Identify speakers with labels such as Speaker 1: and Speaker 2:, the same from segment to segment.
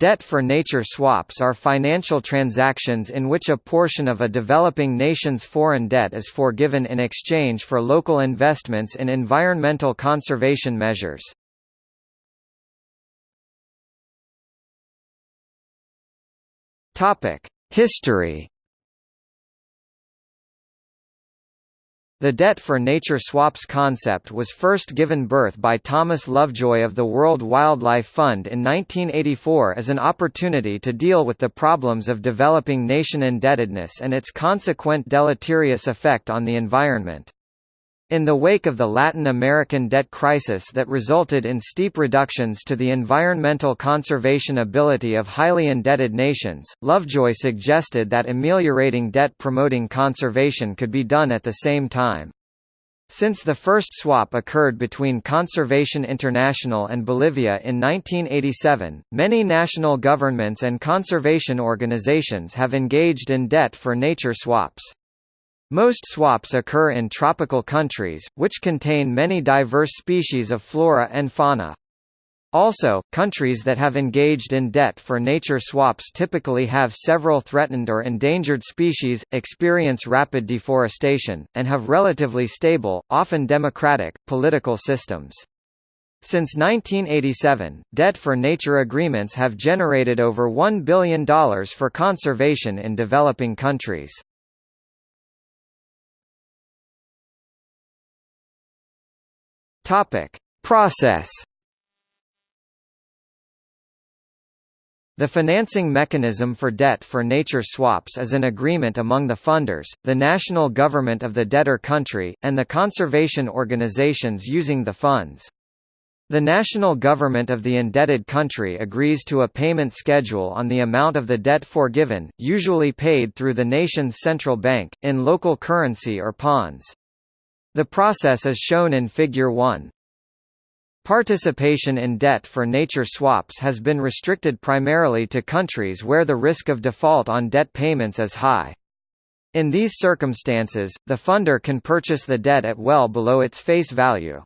Speaker 1: Debt for nature swaps are financial transactions in which a portion of a developing nation's foreign debt is forgiven in exchange for local investments in environmental conservation measures. History The debt for nature swaps concept was first given birth by Thomas Lovejoy of the World Wildlife Fund in 1984 as an opportunity to deal with the problems of developing nation indebtedness and its consequent deleterious effect on the environment. In the wake of the Latin American debt crisis that resulted in steep reductions to the environmental conservation ability of highly indebted nations, Lovejoy suggested that ameliorating debt promoting conservation could be done at the same time. Since the first swap occurred between Conservation International and Bolivia in 1987, many national governments and conservation organizations have engaged in debt for nature swaps. Most swaps occur in tropical countries, which contain many diverse species of flora and fauna. Also, countries that have engaged in debt for nature swaps typically have several threatened or endangered species, experience rapid deforestation, and have relatively stable, often democratic, political systems. Since 1987, debt for nature agreements have generated over $1 billion for conservation in developing countries. Topic: Process. The financing mechanism for debt for nature swaps is an agreement among the funders, the national government of the debtor country, and the conservation organizations using the funds. The national government of the indebted country agrees to a payment schedule on the amount of the debt forgiven, usually paid through the nation's central bank, in local currency or bonds. The process is shown in Figure 1. Participation in debt for nature swaps has been restricted primarily to countries where the risk of default on debt payments is high. In these circumstances, the funder can purchase the debt at well below its face value.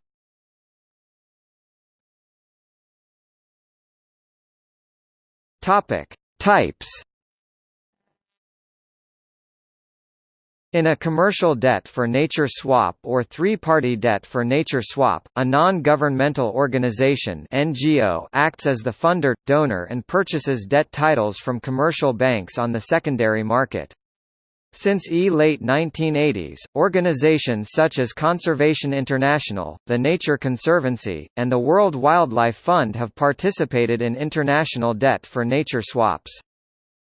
Speaker 1: Topic: Types In a commercial debt for nature swap or three-party debt for nature swap, a non-governmental organization NGO acts as the funder, donor and purchases debt titles from commercial banks on the secondary market. Since e late 1980s, organizations such as Conservation International, the Nature Conservancy, and the World Wildlife Fund have participated in international debt for nature swaps.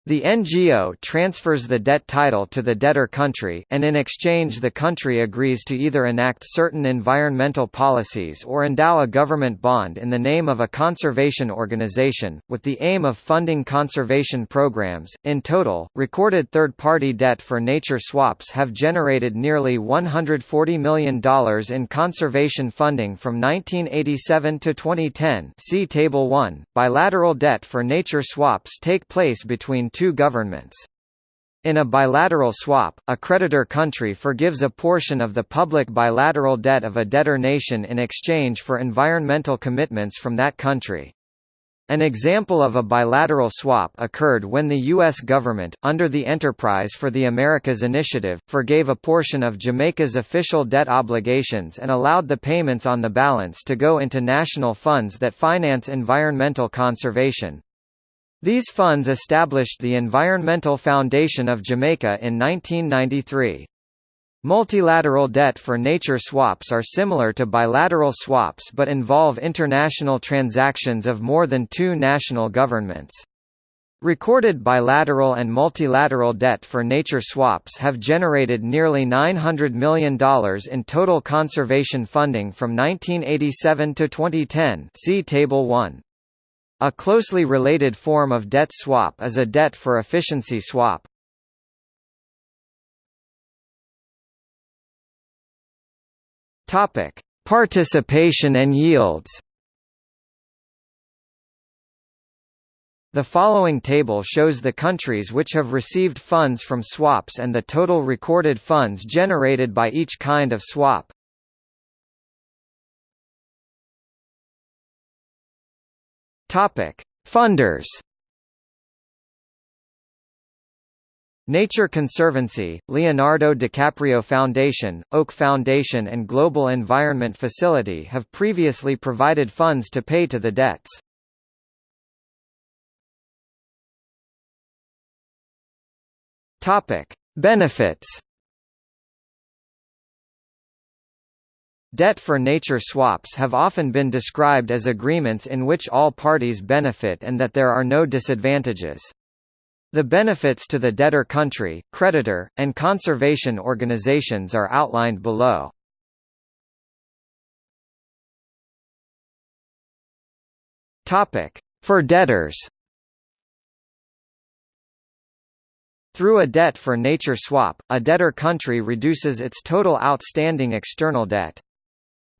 Speaker 1: The NGO transfers the debt title to the debtor country, and in exchange the country agrees to either enact certain environmental policies or endow a government bond in the name of a conservation organization, with the aim of funding conservation programs. In total, recorded third-party debt for nature swaps have generated nearly $140 million in conservation funding from 1987 to 2010 see Table 1. Bilateral debt for nature swaps take place between two governments. In a bilateral swap, a creditor country forgives a portion of the public bilateral debt of a debtor nation in exchange for environmental commitments from that country. An example of a bilateral swap occurred when the U.S. government, under the Enterprise for the Americas initiative, forgave a portion of Jamaica's official debt obligations and allowed the payments on the balance to go into national funds that finance environmental conservation. These funds established the Environmental Foundation of Jamaica in 1993. Multilateral debt for nature swaps are similar to bilateral swaps but involve international transactions of more than two national governments. Recorded bilateral and multilateral debt for nature swaps have generated nearly $900 million in total conservation funding from 1987 to 2010 see Table 1. A closely related form of debt swap is a debt for efficiency swap. Topic: Participation and yields. The following table shows the countries which have received funds from swaps and the total recorded funds generated by each kind of swap. Topic: Funders. Nature Conservancy, Leonardo DiCaprio Foundation, Oak Foundation and Global Environment Facility have previously provided funds to pay to the debts. Topic: Benefits Debt for nature swaps have often been described as agreements in which all parties benefit and that there are no disadvantages. The benefits to the debtor country, creditor, and conservation organizations are outlined below. For debtors Through a debt for nature swap, a debtor country reduces its total outstanding external debt.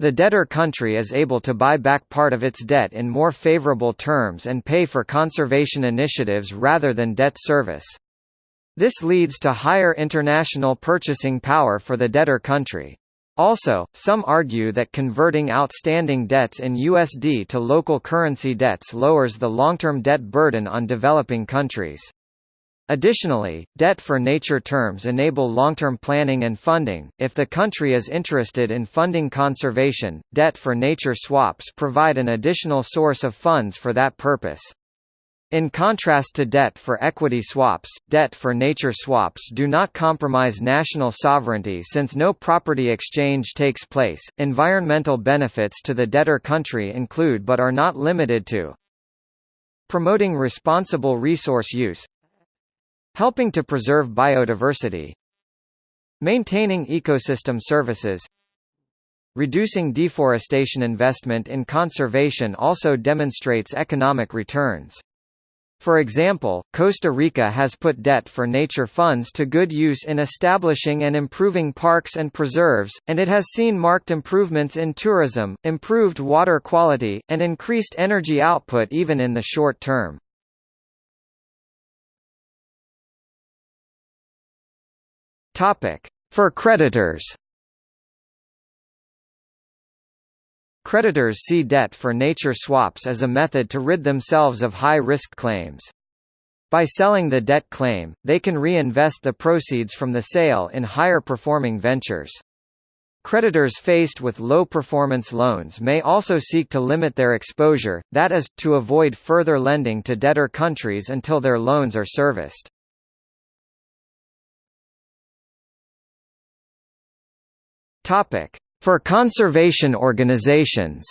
Speaker 1: The debtor country is able to buy back part of its debt in more favorable terms and pay for conservation initiatives rather than debt service. This leads to higher international purchasing power for the debtor country. Also, some argue that converting outstanding debts in USD to local currency debts lowers the long-term debt burden on developing countries. Additionally, debt for nature terms enable long-term planning and funding. If the country is interested in funding conservation, debt for nature swaps provide an additional source of funds for that purpose. In contrast to debt for equity swaps, debt for nature swaps do not compromise national sovereignty since no property exchange takes place. Environmental benefits to the debtor country include but are not limited to promoting responsible resource use, Helping to preserve biodiversity Maintaining ecosystem services Reducing deforestation investment in conservation also demonstrates economic returns. For example, Costa Rica has put debt for nature funds to good use in establishing and improving parks and preserves, and it has seen marked improvements in tourism, improved water quality, and increased energy output even in the short term. For creditors. Creditors see debt for nature swaps as a method to rid themselves of high-risk claims. By selling the debt claim, they can reinvest the proceeds from the sale in higher-performing ventures. Creditors faced with low-performance loans may also seek to limit their exposure, that is, to avoid further lending to debtor countries until their loans are serviced. Topic: For conservation organizations.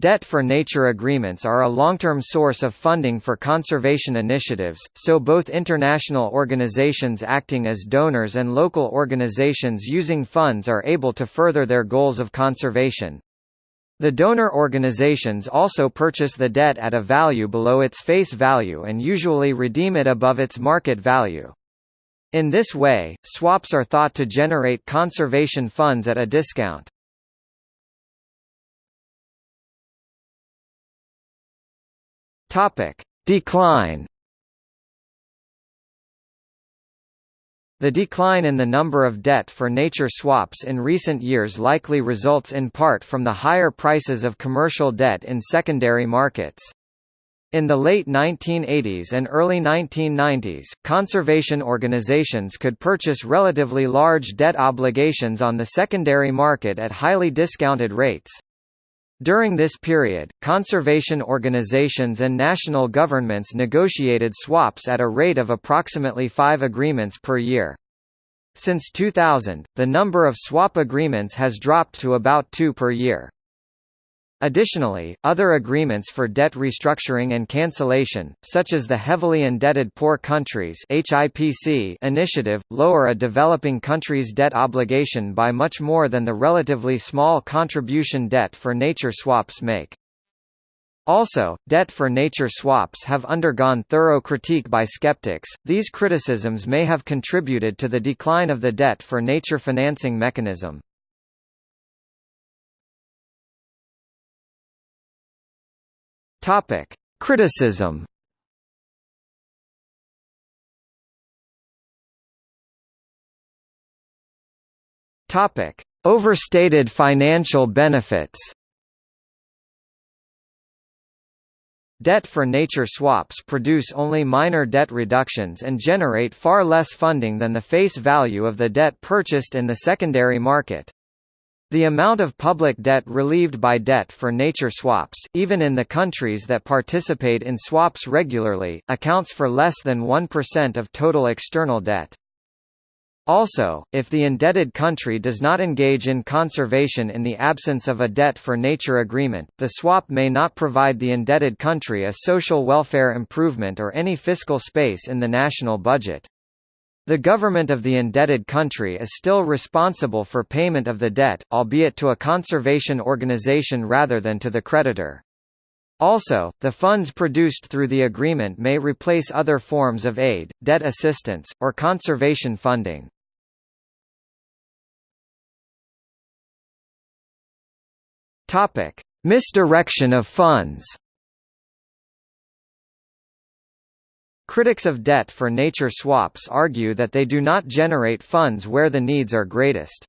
Speaker 1: Debt for nature agreements are a long-term source of funding for conservation initiatives, so both international organizations acting as donors and local organizations using funds are able to further their goals of conservation. The donor organizations also purchase the debt at a value below its face value and usually redeem it above its market value. In this way, swaps are thought to generate conservation funds at a discount. Topic: Decline. The decline in the number of debt for nature swaps in recent years likely results in part from the higher prices of commercial debt in secondary markets. In the late 1980s and early 1990s, conservation organizations could purchase relatively large debt obligations on the secondary market at highly discounted rates. During this period, conservation organizations and national governments negotiated swaps at a rate of approximately five agreements per year. Since 2000, the number of swap agreements has dropped to about two per year. Additionally, other agreements for debt restructuring and cancellation, such as the Heavily Indebted Poor Countries initiative, lower a developing country's debt obligation by much more than the relatively small contribution debt for nature swaps make. Also, debt for nature swaps have undergone thorough critique by skeptics. These criticisms may have contributed to the decline of the debt for nature financing mechanism. Topic: Criticism. Topic: Overstated financial benefits. Debt for nature swaps produce only minor debt reductions and generate far less funding than the face value of the debt purchased in the secondary market. The amount of public debt relieved by debt for nature swaps, even in the countries that participate in swaps regularly, accounts for less than 1% of total external debt. Also, if the indebted country does not engage in conservation in the absence of a debt for nature agreement, the swap may not provide the indebted country a social welfare improvement or any fiscal space in the national budget. The government of the indebted country is still responsible for payment of the debt, albeit to a conservation organization rather than to the creditor. Also, the funds produced through the agreement may replace other forms of aid, debt assistance, or conservation funding. Misdirection of funds. Critics of debt for nature swaps argue that they do not generate funds where the needs are greatest.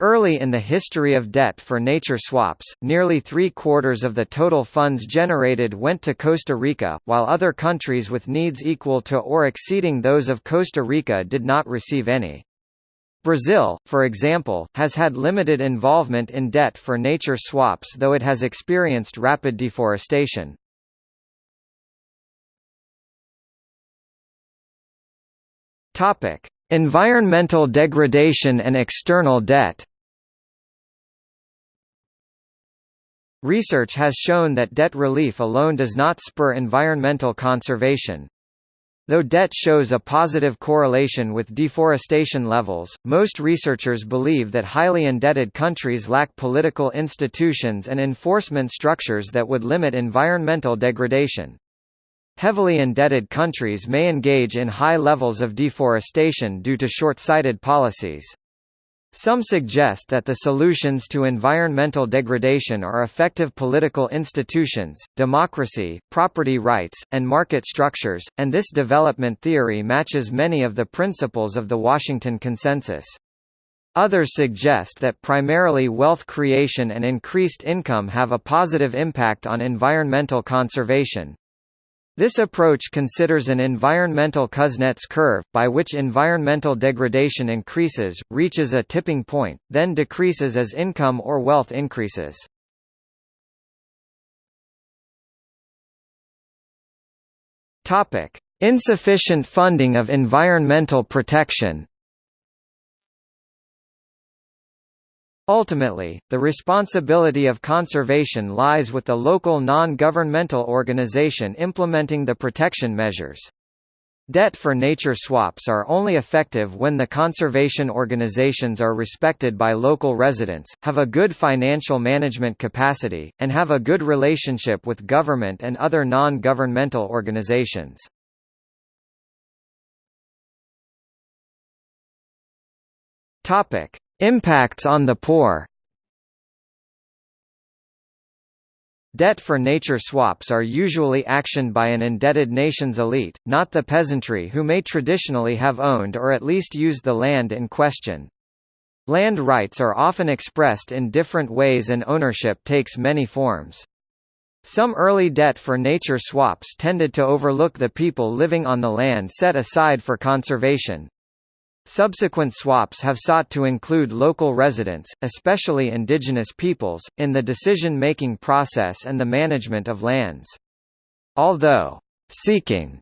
Speaker 1: Early in the history of debt for nature swaps, nearly three-quarters of the total funds generated went to Costa Rica, while other countries with needs equal to or exceeding those of Costa Rica did not receive any. Brazil, for example, has had limited involvement in debt for nature swaps though it has experienced rapid deforestation. Topic: Environmental degradation and external debt. Research has shown that debt relief alone does not spur environmental conservation. Though debt shows a positive correlation with deforestation levels, most researchers believe that highly indebted countries lack political institutions and enforcement structures that would limit environmental degradation. Heavily indebted countries may engage in high levels of deforestation due to short-sighted policies. Some suggest that the solutions to environmental degradation are effective political institutions, democracy, property rights, and market structures, and this development theory matches many of the principles of the Washington Consensus. Others suggest that primarily wealth creation and increased income have a positive impact on environmental conservation. This approach considers an environmental Kuznets curve, by which environmental degradation increases, reaches a tipping point, then decreases as income or wealth increases. Insufficient funding of environmental protection Ultimately, the responsibility of conservation lies with the local non-governmental organization implementing the protection measures. Debt for nature swaps are only effective when the conservation organizations are respected by local residents, have a good financial management capacity, and have a good relationship with government and other non-governmental organizations. Topic: Impacts on the poor Debt for nature swaps are usually actioned by an indebted nation's elite, not the peasantry who may traditionally have owned or at least used the land in question. Land rights are often expressed in different ways and ownership takes many forms. Some early debt for nature swaps tended to overlook the people living on the land set aside for conservation. Subsequent swaps have sought to include local residents, especially indigenous peoples, in the decision-making process and the management of lands. Although, "...seeking,"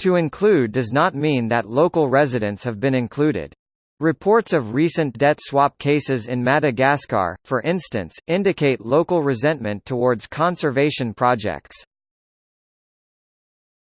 Speaker 1: to include does not mean that local residents have been included. Reports of recent debt swap cases in Madagascar, for instance, indicate local resentment towards conservation projects.